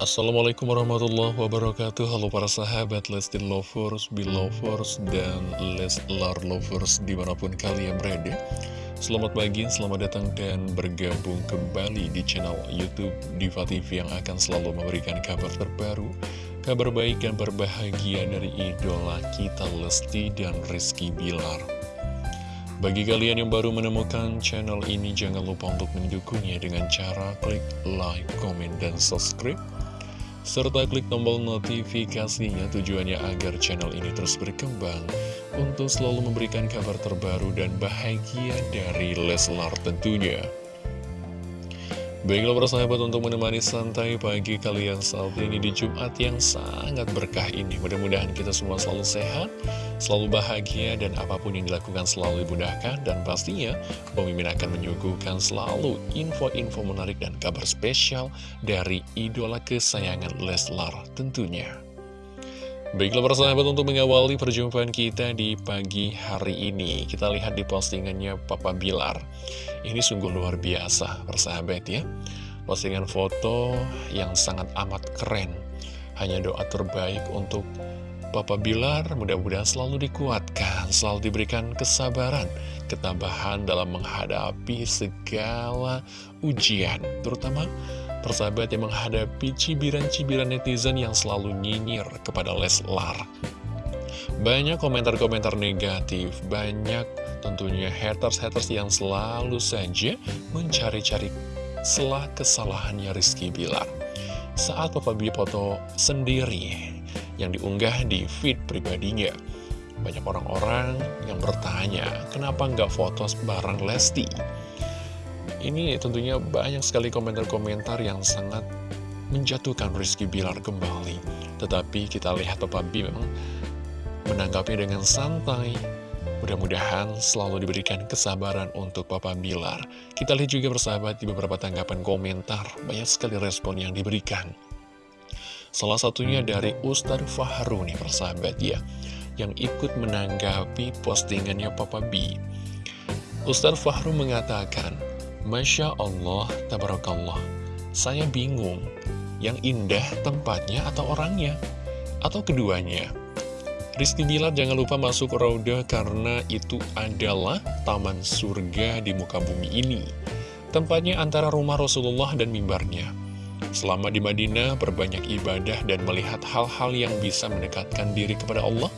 Assalamualaikum warahmatullahi wabarakatuh. Halo para sahabat Lesti Lovers, Belovers, dan Leslar Lovers di mana pun kalian berada. Selamat pagi, selamat datang dan bergabung kembali di channel Youtube Diva TV yang akan selalu memberikan kabar terbaru Kabar baik dan berbahagia dari idola kita Lesti dan Rizky Bilar. Bagi kalian yang baru menemukan channel ini, jangan lupa untuk mendukungnya dengan cara klik like, comment, dan subscribe serta klik tombol notifikasinya tujuannya agar channel ini terus berkembang untuk selalu memberikan kabar terbaru dan bahagia dari Leslar tentunya. Baiklah persahabat untuk menemani santai pagi kalian saat ini di Jumat yang sangat berkah ini. Mudah-mudahan kita semua selalu sehat, selalu bahagia dan apa pun yang dilakukan selalu dimudahkan dan pastinya pemimpin akan menyuguhkan selalu info-info menarik dan kabar spesial dari idola kesayangan Leslar tentunya. Baiklah persahabat untuk mengawali perjumpaan kita di pagi hari ini. Kita lihat di postingannya Papa Bilar. Ini sungguh luar biasa persahabat ya. Postingan foto yang sangat amat keren. Hanya doa terbaik untuk Papa Bilar mudah-mudahan selalu dikuatkan, selalu diberikan kesabaran, ketabahan dalam menghadapi segala ujian, terutama persahabat yang menghadapi cibiran-cibiran netizen yang selalu nyinyir kepada Leslar. Banyak komentar-komentar negatif, banyak tentunya haters-haters yang selalu saja mencari-cari selah kesalahannya Rizky Bilar. Saat Papa Bi foto sendiri, yang diunggah di feed pribadinya. Banyak orang-orang yang bertanya, kenapa nggak foto bareng Lesti? Ini tentunya banyak sekali komentar-komentar yang sangat menjatuhkan Rizky Bilar kembali. Tetapi kita lihat Papa B memang menanggapi dengan santai. Mudah-mudahan selalu diberikan kesabaran untuk Papa Bilar. Kita lihat juga bersahabat di beberapa tanggapan komentar, banyak sekali respon yang diberikan. Salah satunya dari Ustadz Fahru nih persahabat ya Yang ikut menanggapi postingannya Papa B Ustadz Fahru mengatakan Masya Allah, Tabarakallah. Saya bingung Yang indah tempatnya atau orangnya? Atau keduanya? Rizky Bilar jangan lupa masuk Rauda karena itu adalah taman surga di muka bumi ini. Tempatnya antara rumah Rasulullah dan mimbarnya. Selama di Madinah, berbanyak ibadah dan melihat hal-hal yang bisa mendekatkan diri kepada Allah.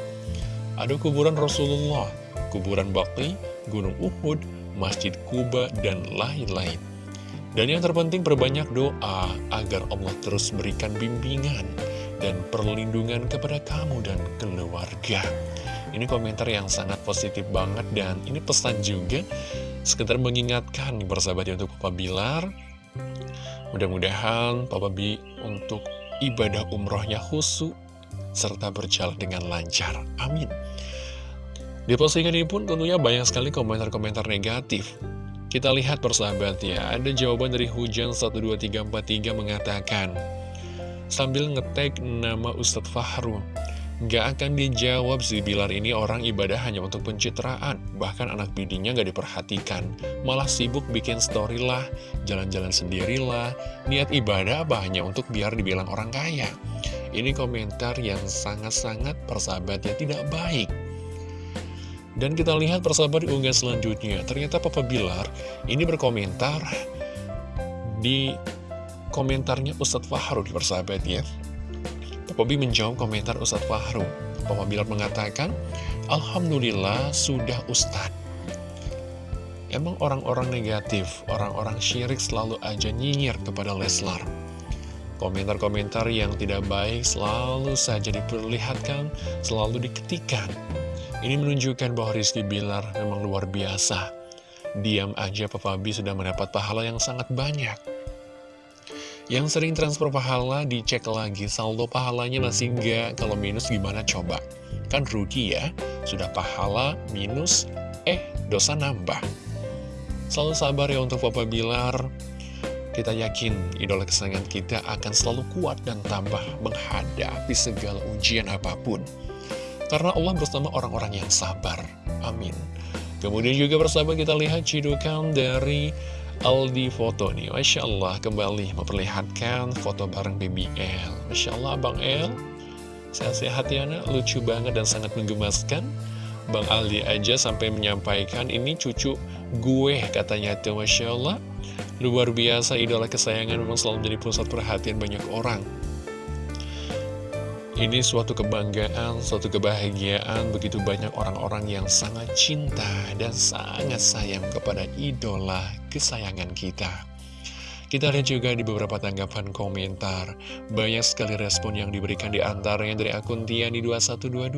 Ada kuburan Rasulullah, kuburan Baqi, Gunung Uhud, Masjid Kuba, dan lain-lain. Dan yang terpenting berbanyak doa agar Allah terus berikan bimbingan dan perlindungan kepada kamu dan keluarga. Ini komentar yang sangat positif banget dan ini pesan juga sekedar mengingatkan nih bersahabat ya untuk Papa Bilar Mudah-mudahan Papa B untuk ibadah umrohnya khusus serta berjalan dengan lancar. Amin. Di postingan ini pun tentunya banyak sekali komentar-komentar negatif. Kita lihat persahabat ya, ada jawaban dari Hujan 12343 mengatakan, sambil ngetek nama Ustadz Fahru, Gak akan dijawab si Bilar ini orang ibadah hanya untuk pencitraan. Bahkan anak bidinya gak diperhatikan. Malah sibuk bikin story lah Jalan-jalan sendirilah Niat ibadah apa hanya untuk biar dibilang orang kaya? Ini komentar yang sangat-sangat persahabatnya tidak baik Dan kita lihat persahabat di unggah selanjutnya Ternyata Papa Bilar ini berkomentar Di komentarnya Ustadz Fahru di persahabatnya Pobi menjawab komentar Ustadz Fahru. Papa Bilar mengatakan, Alhamdulillah sudah Ustadz. Emang orang-orang negatif, orang-orang syirik selalu aja nyinyir kepada Leslar. Komentar-komentar yang tidak baik selalu saja diperlihatkan, selalu diketikan. Ini menunjukkan bahwa Rizky Bilar memang luar biasa. Diam aja Papa B sudah mendapat pahala yang sangat banyak. Yang sering transfer pahala dicek lagi saldo pahalanya masih enggak Kalau minus gimana coba? Kan rugi ya. Sudah pahala minus Eh dosa nambah. Selalu sabar ya untuk Papa Bilar. Kita yakin idola kesayangan kita akan selalu kuat dan tambah menghadapi segala ujian apa pun Karena Allah bersama orang-orang yang sabar. Amin. Kemudian juga bersama kita lihat cidukan dari Aldi foto nih. Masya Allah kembali memperlihatkan foto bareng BBL Masya Allah Bang El. Sehat-sehat ya nak, lucu banget dan sangat menggemaskan. Bang Aldi aja sampai menyampaikan ini cucu gue katanya tuh Masya Allah. Luar biasa idola kesayangan memang selalu menjadi pusat perhatian banyak orang ini suatu kebanggaan, suatu kebahagiaan begitu banyak orang-orang yang sangat cinta dan sangat sayang kepada idola kesayangan kita. Kita lihat juga di beberapa tanggapan komentar, banyak sekali respon yang diberikan di antaranya dari akun Tiani2122.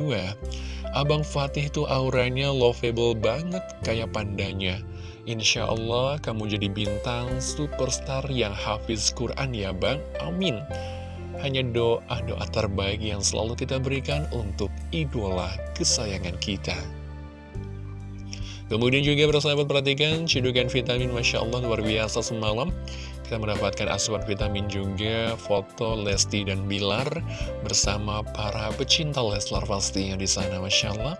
Abang Fatih tuh auranya lovable banget kayak pandanya. Insya Allah kamu jadi bintang superstar yang hafiz Quran ya bang, amin hanya doa-doa terbaik yang selalu kita berikan untuk idola kesayangan kita. Kemudian juga bersahabat perhatikan cedukan vitamin Masya Allah luar biasa semalam. Kita mendapatkan asupan vitamin juga foto Lesti dan Bilar Bersama para pecinta Leslar pastinya di sana Masya Allah.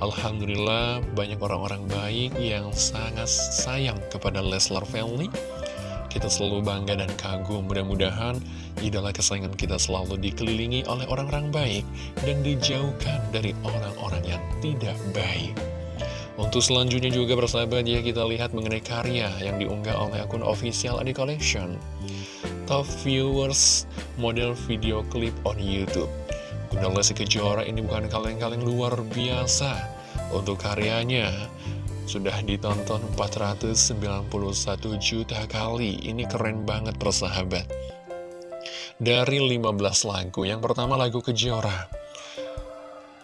Alhamdulillah banyak orang-orang baik yang sangat sayang kepada Leslar Family kita selalu bangga dan kagum. Mudah-mudahan idola kesayangan kita selalu dikelilingi oleh orang-orang baik Dan dijauhkan dari orang-orang yang tidak baik. Untuk selanjutnya juga bersahabat ya kita lihat mengenai karya yang diunggah oleh akun official Adi Collection. Top viewers model video clip on Youtube. Bunda Lesti Kejora ini bukan kaleng-kaleng luar biasa. Untuk karyanya sudah ditonton 491 juta kali. Ini keren banget persahabat. Dari 15 lagu Yang pertama lagu Kejora.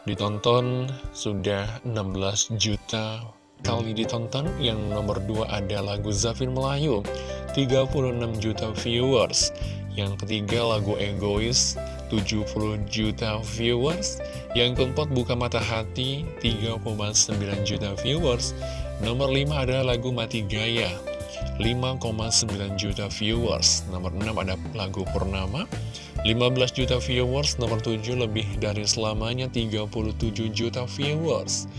Ditonton sudah 16 juta kali ditonton. Yang nomor 2 ada lagu Zafin Melayu 36 juta viewers. Yang ketiga lagu Egois 70 juta viewers. Yang keempat Buka Mata Hati 3,9 juta viewers. Nomor 5 adalah lagu Mati Gaya 5,9 juta viewers. Nomor 6 ada lagu Purnama 15 juta viewers. Nomor 7 lebih dari selamanya 37 juta viewers.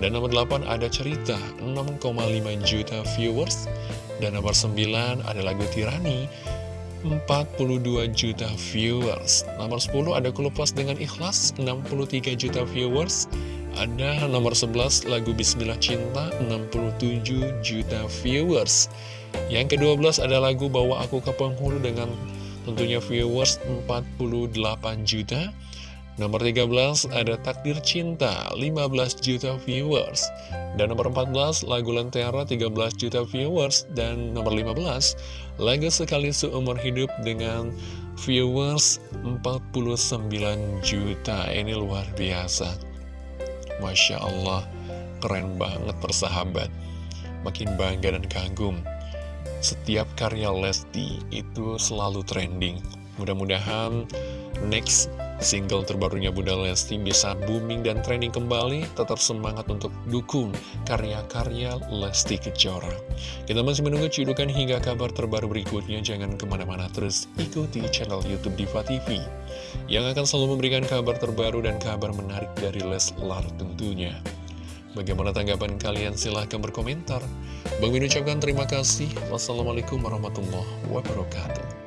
Dan nomor 8 ada Cerita 6,5 juta viewers. Dan nomor 9 ada lagu Tirani 42 juta viewers. Nomor 10 ada Kulupas dengan Ikhlas 63 juta viewers. Ada nomor 11 lagu Bismillah Cinta 67 juta viewers. Yang ke-12 ada lagu Bawa Aku ke Penghulu dengan tentunya viewers 48 juta Nomor 13 ada Takdir Cinta 15 juta viewers. Dan nomor 14 lagu Lentera 13 juta viewers. Dan nomor 15 lagu Sekali Seumur Hidup dengan viewers 49 juta. Ini luar biasa. Masya Allah keren banget persahabat. Makin bangga dan kagum. Setiap karya Lesti itu selalu trending. Mudah-mudahan next Single terbarunya Bunda Lesti bisa booming dan trending kembali, tetap semangat untuk dukung karya-karya Lesti Kejora. Kita masih menunggu cidukan hingga kabar terbaru berikutnya, jangan ke mana-mana terus ikuti channel Youtube Diva TV, yang akan selalu memberikan kabar terbaru dan kabar menarik dari Leslar tentunya. Bagaimana tanggapan kalian? Silahkan berkomentar. Bang Min ucapkan terima kasih. Wassalamualaikum warahmatullahi wabarakatuh.